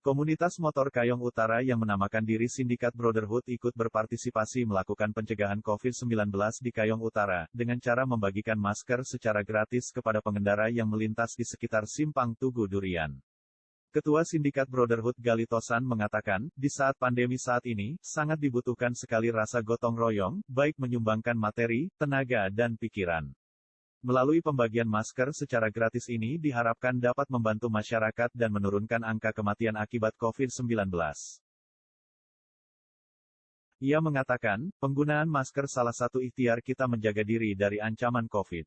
Komunitas motor Kayong Utara yang menamakan diri Sindikat Brotherhood ikut berpartisipasi melakukan pencegahan COVID-19 di Kayong Utara, dengan cara membagikan masker secara gratis kepada pengendara yang melintas di sekitar Simpang Tugu Durian. Ketua Sindikat Brotherhood Galitosan mengatakan, di saat pandemi saat ini, sangat dibutuhkan sekali rasa gotong royong, baik menyumbangkan materi, tenaga dan pikiran. Melalui pembagian masker secara gratis ini diharapkan dapat membantu masyarakat dan menurunkan angka kematian akibat COVID-19. Ia mengatakan, penggunaan masker salah satu ikhtiar kita menjaga diri dari ancaman COVID.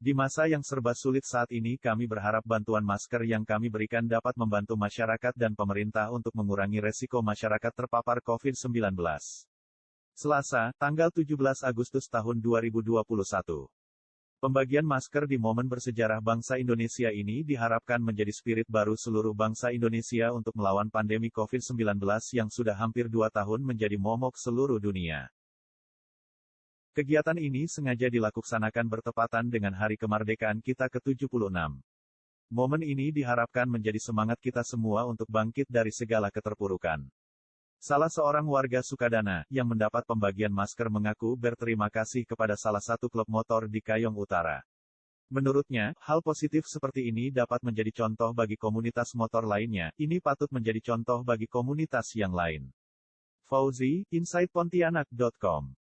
Di masa yang serba sulit saat ini kami berharap bantuan masker yang kami berikan dapat membantu masyarakat dan pemerintah untuk mengurangi resiko masyarakat terpapar COVID-19. Selasa, tanggal 17 Agustus tahun 2021. Pembagian masker di momen bersejarah bangsa Indonesia ini diharapkan menjadi spirit baru seluruh bangsa Indonesia untuk melawan pandemi COVID-19 yang sudah hampir dua tahun menjadi momok seluruh dunia. Kegiatan ini sengaja dilakukan bertepatan dengan Hari Kemerdekaan kita ke-76. Momen ini diharapkan menjadi semangat kita semua untuk bangkit dari segala keterpurukan. Salah seorang warga Sukadana, yang mendapat pembagian masker mengaku berterima kasih kepada salah satu klub motor di Kayong Utara. Menurutnya, hal positif seperti ini dapat menjadi contoh bagi komunitas motor lainnya, ini patut menjadi contoh bagi komunitas yang lain. Fauzi, InsidePontianak.com